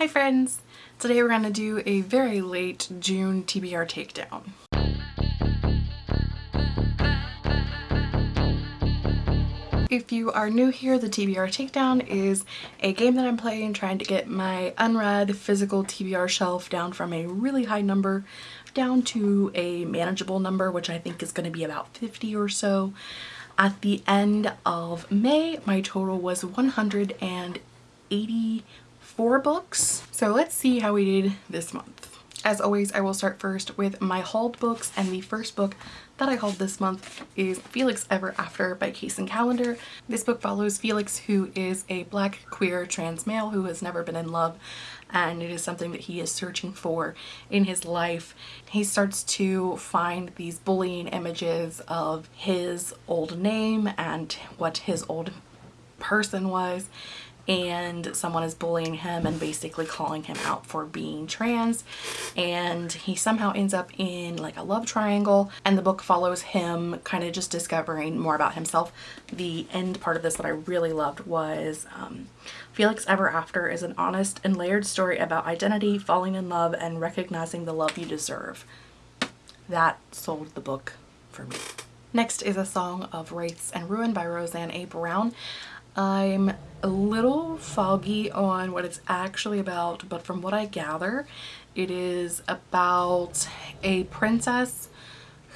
Hi friends! Today we're going to do a very late June TBR takedown. If you are new here, the TBR Takedown is a game that I'm playing trying to get my unread physical TBR shelf down from a really high number down to a manageable number, which I think is going to be about 50 or so. At the end of May, my total was 184 books. So let's see how we did this month. As always, I will start first with my hauled books and the first book that I hauled this month is Felix Ever After by Kacen Callender. This book follows Felix who is a black queer trans male who has never been in love and it is something that he is searching for in his life. He starts to find these bullying images of his old name and what his old person was and someone is bullying him and basically calling him out for being trans and he somehow ends up in like a love triangle and the book follows him kind of just discovering more about himself. The end part of this that I really loved was um, Felix Ever After is an honest and layered story about identity, falling in love, and recognizing the love you deserve. That sold the book for me. Next is A Song of Wraiths and Ruin by Roseanne A. Brown. I'm a little foggy on what it's actually about, but from what I gather, it is about a princess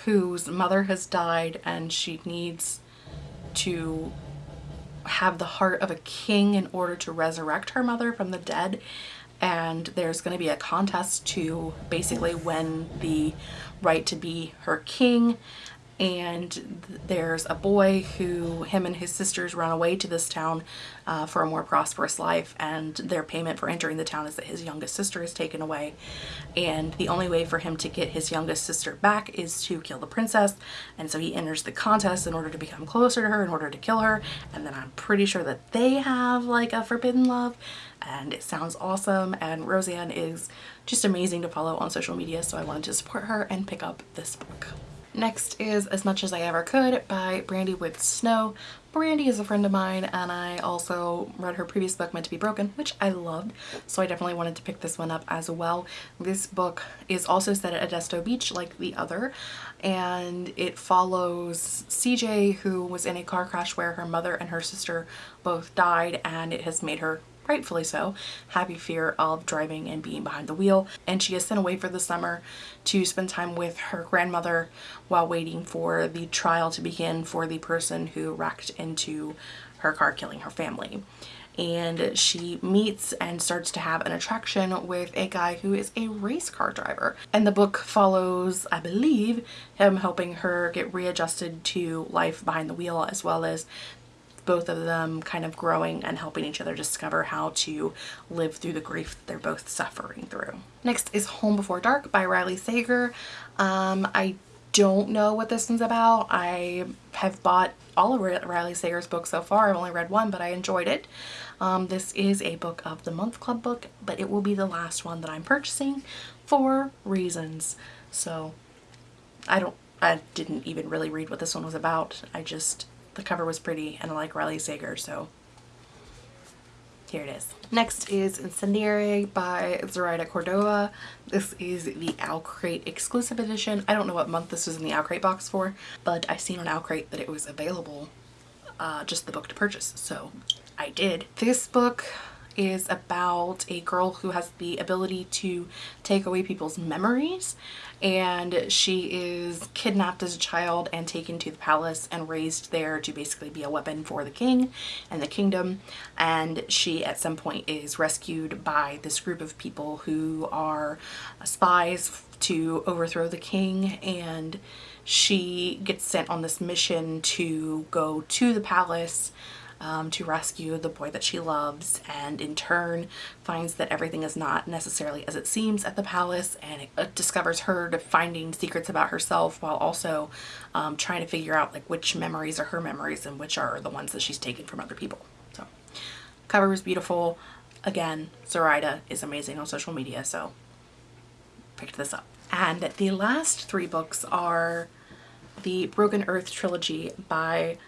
whose mother has died and she needs to have the heart of a king in order to resurrect her mother from the dead. And there's going to be a contest to basically win the right to be her king and there's a boy who him and his sisters run away to this town uh, for a more prosperous life and their payment for entering the town is that his youngest sister is taken away and the only way for him to get his youngest sister back is to kill the princess and so he enters the contest in order to become closer to her in order to kill her and then I'm pretty sure that they have like a forbidden love and it sounds awesome and Roseanne is just amazing to follow on social media so I wanted to support her and pick up this book. Next is As Much As I Ever Could by Brandy Woods Snow. Brandy is a friend of mine and I also read her previous book Meant to be Broken which I loved so I definitely wanted to pick this one up as well. This book is also set at Edisto Beach like the other and it follows CJ who was in a car crash where her mother and her sister both died and it has made her rightfully so, happy fear of driving and being behind the wheel. And she is sent away for the summer to spend time with her grandmother while waiting for the trial to begin for the person who wrecked into her car killing her family and she meets and starts to have an attraction with a guy who is a race car driver. And the book follows, I believe, him helping her get readjusted to life behind the wheel as well as both of them kind of growing and helping each other discover how to live through the grief that they're both suffering through. Next is Home Before Dark by Riley Sager. Um, I don't know what this one's about. I have bought all of Riley Sager's books so far. I've only read one, but I enjoyed it. Um, this is a book of the month club book, but it will be the last one that I'm purchasing for reasons. So I don't, I didn't even really read what this one was about. I just the cover was pretty and I like Riley Sager, so here it is. Next is Incendiary by Zoraida Cordova. This is the OwlCrate exclusive edition. I don't know what month this was in the OwlCrate box for, but I seen on OwlCrate that it was available, uh, just the book to purchase, so I did. This book is about a girl who has the ability to take away people's memories. And she is kidnapped as a child and taken to the palace and raised there to basically be a weapon for the king and the kingdom. And she at some point is rescued by this group of people who are spies to overthrow the king. And she gets sent on this mission to go to the palace um, to rescue the boy that she loves and in turn finds that everything is not necessarily as it seems at the palace and it, it discovers her finding secrets about herself while also um, trying to figure out like which memories are her memories and which are the ones that she's taken from other people. So cover was beautiful. Again, Zoraida is amazing on social media so picked this up. And the last three books are the Broken Earth trilogy by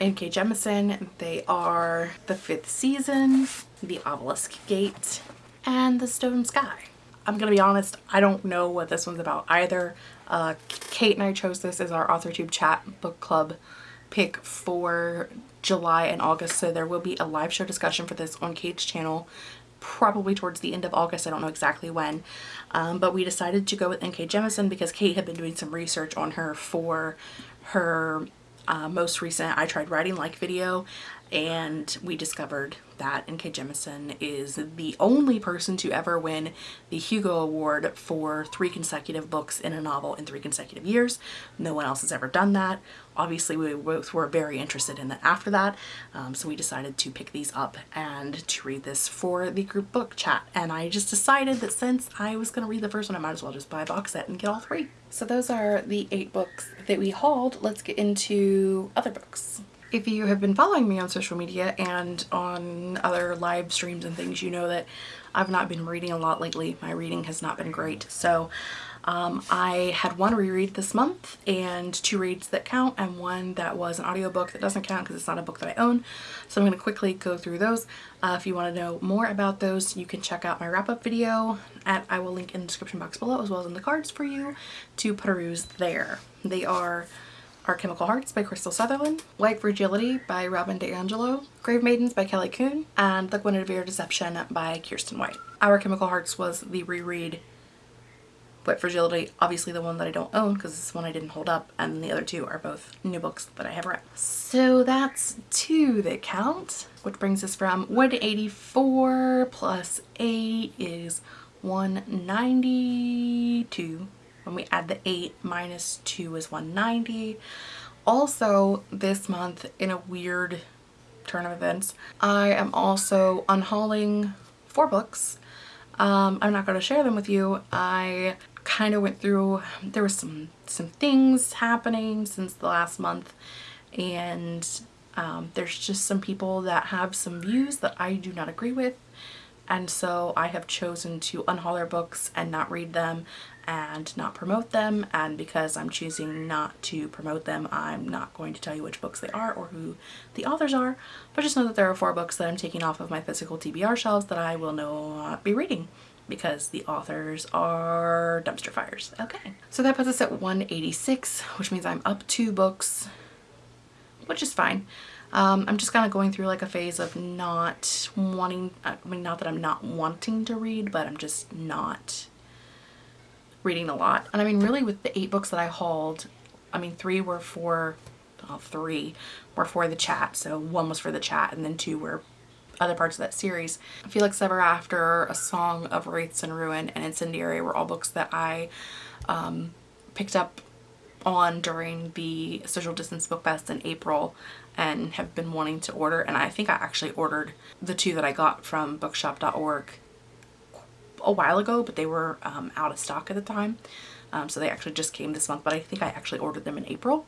N.K. Jemisin. They are The Fifth Season, The Obelisk Gate, and The Stone Sky. I'm gonna be honest, I don't know what this one's about either. Uh, Kate and I chose this as our AuthorTube chat book club pick for July and August so there will be a live show discussion for this on Kate's channel probably towards the end of August. I don't know exactly when. Um, but we decided to go with N.K. Jemisin because Kate had been doing some research on her for her uh, most recent I Tried Writing Like video and we discovered that N.K. Jemisin is the only person to ever win the Hugo Award for three consecutive books in a novel in three consecutive years. No one else has ever done that. Obviously, we both were very interested in that after that, um, so we decided to pick these up and to read this for the group book chat. And I just decided that since I was going to read the first one, I might as well just buy a box set and get all three. So those are the eight books that we hauled. Let's get into other books. If you have been following me on social media and on other live streams and things, you know that I've not been reading a lot lately. My reading has not been great. So um, I had one reread this month and two reads that count and one that was an audiobook that doesn't count because it's not a book that I own. So I'm going to quickly go through those. Uh, if you want to know more about those, you can check out my wrap-up video at I will link in the description box below as well as in the cards for you to peruse there. They are our Chemical Hearts by Krystal Sutherland, White Fragility by Robin DiAngelo, Grave Maidens by Kelly Coon, and The Guinevere Deception by Kiersten White. Our Chemical Hearts was the reread White Fragility, obviously the one that I don't own because this one I didn't hold up, and the other two are both new books that I have read. So that's two that count, which brings us from 184 plus 8 is 192 when we add the 8 minus 2 is 190. Also this month in a weird turn of events, I am also unhauling four books. Um, I'm not going to share them with you. I kind of went through, there was some, some things happening since the last month and um, there's just some people that have some views that I do not agree with and so I have chosen to unhaul their books and not read them and not promote them and because I'm choosing not to promote them I'm not going to tell you which books they are or who the authors are but just know that there are four books that I'm taking off of my physical TBR shelves that I will not be reading because the authors are dumpster fires. Okay, so that puts us at 186 which means I'm up two books which is fine. Um, I'm just kind of going through like a phase of not wanting, I mean not that I'm not wanting to read but I'm just not reading a lot. And I mean, really with the eight books that I hauled, I mean, three were for, well, three were for the chat. So one was for the chat and then two were other parts of that series. Felix Ever After, A Song of Wraiths and Ruin, and Incendiary were all books that I um, picked up on during the Social Distance Book Fest in April and have been wanting to order and I think I actually ordered the two that I got from bookshop.org a while ago, but they were um, out of stock at the time. Um, so they actually just came this month, but I think I actually ordered them in April.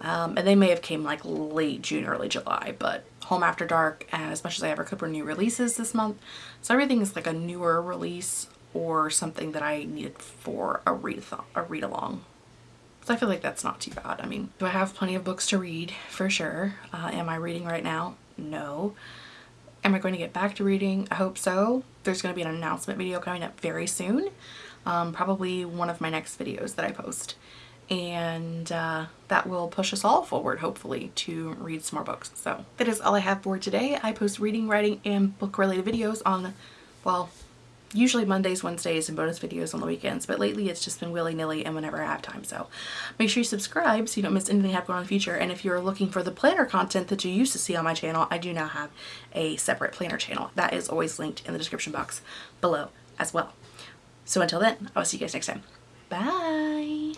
Um, and they may have came like late June, early July, but Home After Dark, as much as I ever could, were new releases this month. So everything is like a newer release or something that I needed for a read a read along. So I feel like that's not too bad. I mean, do I have plenty of books to read? For sure. Uh, am I reading right now? No. Am I going to get back to reading? I hope so. There's going to be an announcement video coming up very soon. Um, probably one of my next videos that I post. And uh, that will push us all forward, hopefully, to read some more books. So that is all I have for today. I post reading, writing, and book-related videos on, well, usually Mondays, Wednesdays, and bonus videos on the weekends, but lately it's just been willy-nilly and whenever I have time. So make sure you subscribe so you don't miss anything i have happening in the future. And if you're looking for the planner content that you used to see on my channel, I do now have a separate planner channel. That is always linked in the description box below as well. So until then, I'll see you guys next time. Bye!